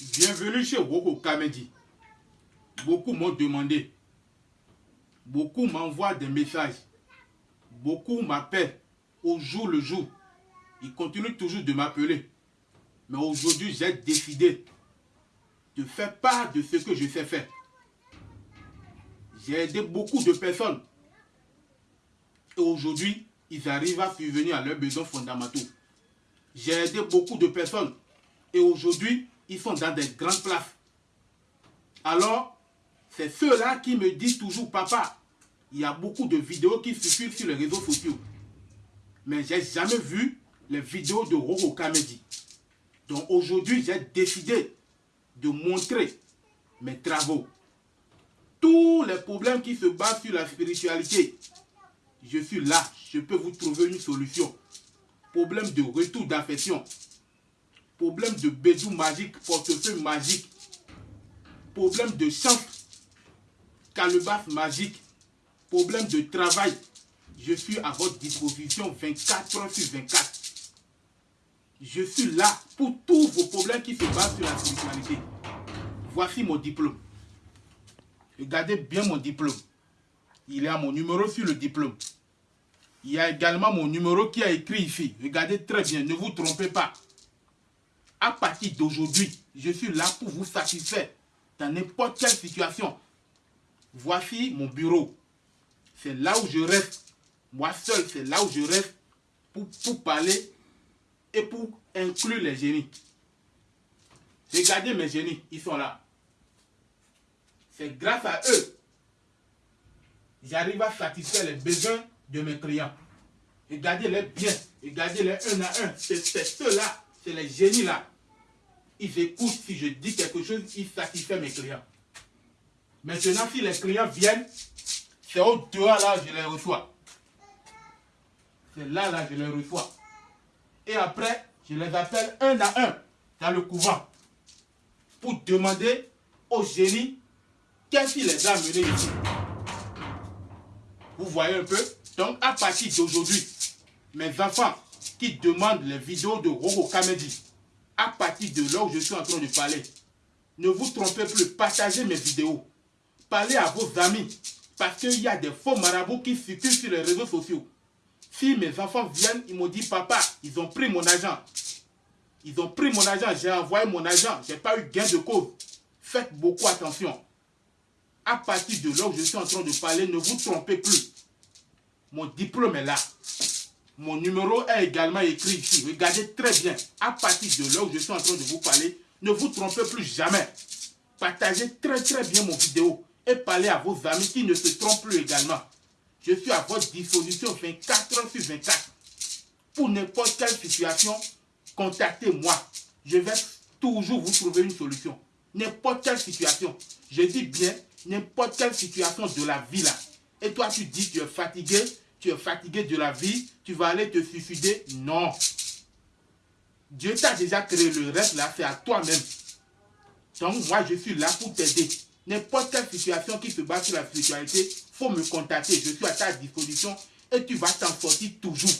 Bienvenue chez Woko Kamedi. Beaucoup m'ont demandé. Beaucoup m'envoient des messages. Beaucoup m'appellent au jour le jour. Ils continuent toujours de m'appeler. Mais aujourd'hui, j'ai décidé de faire part de ce que je sais faire. J'ai aidé beaucoup de personnes. Et aujourd'hui, ils arrivent à subvenir à leurs besoins fondamentaux. J'ai aidé beaucoup de personnes. Et aujourd'hui, ils sont dans des grandes places. Alors, c'est ceux-là qui me disent toujours, papa, il y a beaucoup de vidéos qui circulent sur les réseaux sociaux. Mais j'ai jamais vu les vidéos de Roro Kamedi. Donc aujourd'hui, j'ai décidé de montrer mes travaux. Tous les problèmes qui se basent sur la spiritualité, je suis là, je peux vous trouver une solution. Problème de retour d'affection, problème de bédou magique, portefeuille magique, problème de chance, calebasse magique, problème de travail, je suis à votre disposition 24 heures sur 24. Je suis là pour tous vos problèmes qui se basent sur la spiritualité. Voici mon diplôme. Regardez bien mon diplôme. Il y a mon numéro sur le diplôme. Il y a également mon numéro qui est écrit ici. Regardez très bien, ne vous trompez pas. À partir d'aujourd'hui, je suis là pour vous satisfaire dans n'importe quelle situation. Voici mon bureau. C'est là où je reste. Moi seul, c'est là où je reste pour, pour parler et pour inclure les génies. Regardez mes génies, ils sont là. C'est grâce à eux j'arrive à satisfaire les besoins de mes clients. Regardez-les bien, regardez-les un à un. C'est ceux-là, c'est les génies-là. Ils écoutent si je dis quelque chose, ils satisfont mes clients. Maintenant, si les clients viennent, c'est au dehors là je les reçois. C'est là, là, je les reçois. Et après, je les appelle un à un dans le couvent pour demander au génie qu'est-ce qui les a amenés ici. Vous voyez un peu? Donc, à partir d'aujourd'hui, mes enfants qui demandent les vidéos de Robo Kamedi, à partir de là où je suis en train de parler, ne vous trompez plus, partagez mes vidéos. Parlez à vos amis, parce qu'il y a des faux marabouts qui circulent sur les réseaux sociaux. Si mes enfants viennent, ils m'ont dit, papa, ils ont pris mon argent. Ils ont pris mon argent, j'ai envoyé mon argent, j'ai pas eu gain de cause. Faites beaucoup attention. À partir de là où je suis en train de parler, ne vous trompez plus. Mon diplôme est là. Mon numéro est également écrit ici. Regardez très bien. À partir de là où je suis en train de vous parler, ne vous trompez plus jamais. Partagez très très bien mon vidéo et parlez à vos amis qui ne se trompent plus également. Je suis à votre disposition 24 heures sur 24. Pour n'importe quelle situation, contactez-moi. Je vais toujours vous trouver une solution. N'importe quelle situation. Je dis bien n'importe quelle situation de la vie là. Et toi, tu dis tu es fatigué, tu es fatigué de la vie, tu vas aller te suicider. Non. Dieu t'a déjà créé le reste là, c'est à toi-même. Donc moi, je suis là pour t'aider. N'importe quelle situation qui se base sur la spiritualité, faut me contacter. Je suis à ta disposition et tu vas t'en sortir toujours.